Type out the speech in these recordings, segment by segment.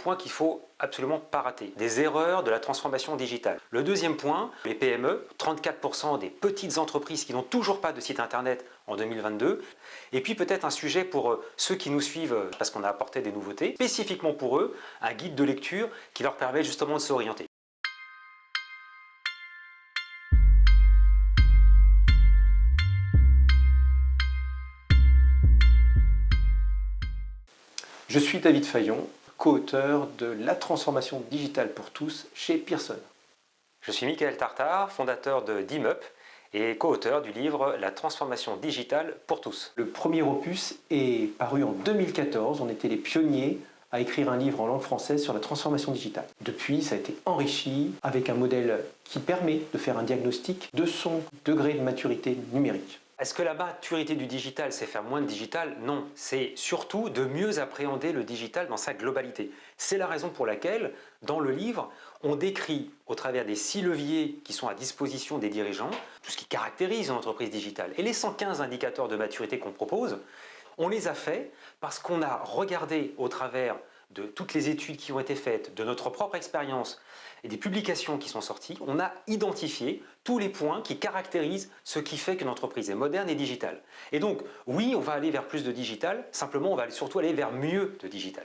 point qu'il faut absolument pas rater. Des erreurs de la transformation digitale. Le deuxième point, les PME, 34% des petites entreprises qui n'ont toujours pas de site internet en 2022. Et puis peut-être un sujet pour euh, ceux qui nous suivent euh, parce qu'on a apporté des nouveautés, spécifiquement pour eux, un guide de lecture qui leur permet justement de s'orienter. Je suis David Fayon, co-auteur de La transformation digitale pour tous chez Pearson. Je suis Michael Tartar, fondateur de DIMUP et co-auteur du livre La transformation digitale pour tous. Le premier opus est paru en 2014, on était les pionniers à écrire un livre en langue française sur la transformation digitale. Depuis, ça a été enrichi avec un modèle qui permet de faire un diagnostic de son degré de maturité numérique. Est-ce que la maturité du digital, c'est faire moins de digital? Non, c'est surtout de mieux appréhender le digital dans sa globalité. C'est la raison pour laquelle, dans le livre, on décrit au travers des six leviers qui sont à disposition des dirigeants, tout ce qui caractérise une entreprise digitale. Et les 115 indicateurs de maturité qu'on propose, on les a faits parce qu'on a regardé au travers de toutes les études qui ont été faites, de notre propre expérience et des publications qui sont sorties, on a identifié tous les points qui caractérisent ce qui fait qu'une entreprise est moderne et digitale. Et donc, oui, on va aller vers plus de digital, simplement on va surtout aller vers mieux de digital.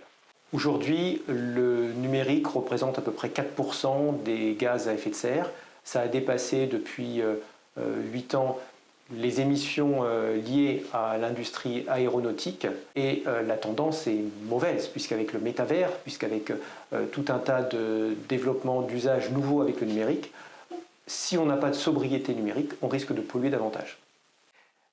Aujourd'hui, le numérique représente à peu près 4% des gaz à effet de serre. Ça a dépassé depuis 8 euh, euh, ans les émissions euh, liées à l'industrie aéronautique et euh, la tendance est mauvaise puisqu'avec le métavers, puisqu'avec euh, tout un tas de développements d'usages nouveaux avec le numérique, si on n'a pas de sobriété numérique, on risque de polluer davantage.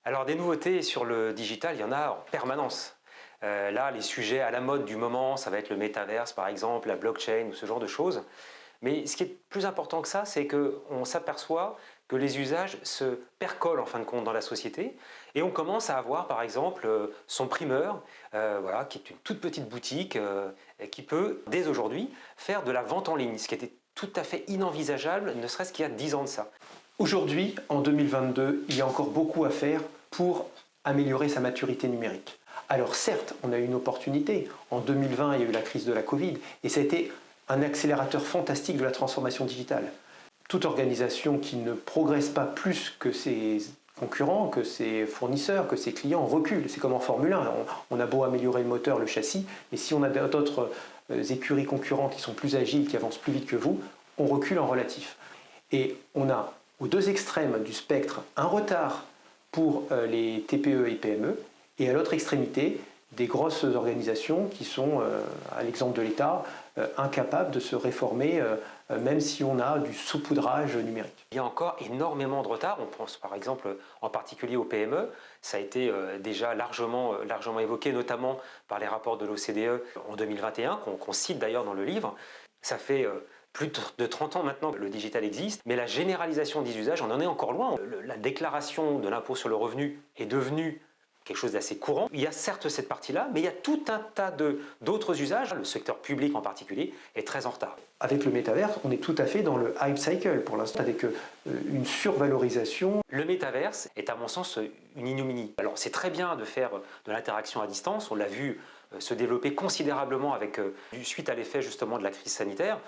Alors des nouveautés sur le digital, il y en a en permanence. là, les sujets à la mode du moment, ça va être le métaverse par exemple, la blockchain ou ce genre de choses. Mais ce qui est plus important que ça, c'est qu'on s'aperçoit que les usages se percolent en fin de compte dans la société et on commence à avoir par exemple euh, son primeur, euh, voilà, qui est une toute petite boutique euh, qui peut dès aujourd'hui faire de la vente en ligne, ce qui était tout à fait inenvisageable, ne serait-ce qu'il y a 10 ans de ça. Aujourd'hui, en 2022, il y a encore beaucoup à faire pour améliorer sa maturité numérique. Alors certes, on a eu une opportunité. En 2020, il y a eu la crise de la Covid et ça a été un accélérateur fantastique de la transformation digitale. Toute organisation qui ne progresse pas plus que ses concurrents, que ses fournisseurs, que ses clients recule. C'est comme en Formule 1, on, a beau améliorer le moteur, le châssis, et si on a d'autres euh, écuries concurrentes qui sont plus agiles, qui avancent plus vite que vous, on recule en relatif. Et on a aux deux extrêmes du spectre un retard pour euh, les TPE et PME, et à l'autre extrémité, des grosses organisations qui sont, euh, à l'exemple de l'État, euh, incapables de se réformer, euh, même si on a du saupoudrage numérique. Il y a encore énormément de retard, on pense par exemple en particulier aux PME, ça a été déjà largement, largement évoqué, notamment par les rapports de l'OCDE en 2021, qu'on cite d'ailleurs dans le livre. Ça fait plus de 30 ans maintenant que le digital existe, mais la généralisation des usages, on en est encore loin. La déclaration de l'impôt sur le revenu est devenue quelque chose d'assez courant. Il y a certes cette partie-là, mais il y a tout un tas d'autres usages. Le secteur public en particulier est très en retard. Avec le métaverse, on est tout à fait dans le hype cycle pour l'instant, avec euh, une survalorisation. Le métaverse est à mon sens une ignominie. Alors c'est très bien de faire de l'interaction à distance, on l'a vu euh, se développer considérablement avec, euh, suite à l'effet justement de la crise sanitaire.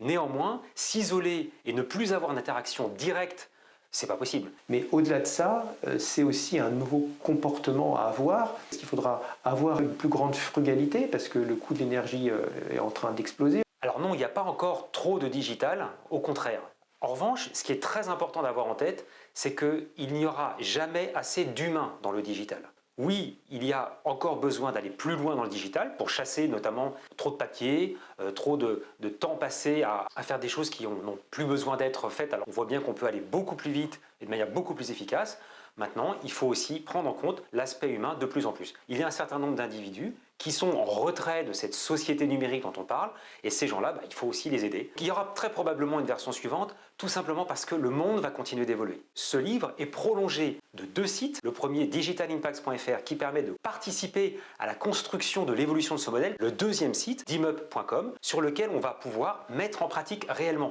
Néanmoins, s'isoler et ne plus avoir d'interaction directe c'est pas possible. Mais au-delà de ça, euh, c'est aussi un nouveau comportement à avoir. Il faudra avoir une plus grande frugalité parce que le coût de l'énergie euh, est en train d'exploser? Alors non, il n'y a pas encore trop de digital, au contraire. En revanche, ce qui est très important d'avoir en tête, c'est qu'il n'y aura jamais assez d'humains dans le digital. Oui, il y a encore besoin d'aller plus loin dans le digital pour chasser notamment trop de papier, euh, trop de, temps passé à, faire des choses qui n'ont plus besoin d'être faites. Alors on voit bien qu'on peut aller beaucoup plus vite et de manière beaucoup plus efficace. Maintenant, il faut aussi prendre en compte l'aspect humain de plus en plus. Il y a un certain nombre d'individus qui sont en retrait de cette société numérique dont on parle, et ces gens-là, bah, il faut aussi les aider. Il y aura très probablement une version suivante, tout simplement parce que le monde va continuer d'évoluer. Ce livre est prolongé de deux sites. Le premier, digitalimpacts.fr, qui permet de participer à la construction de l'évolution de ce modèle. Le deuxième site, dimup.com, sur lequel on va pouvoir mettre en pratique réellement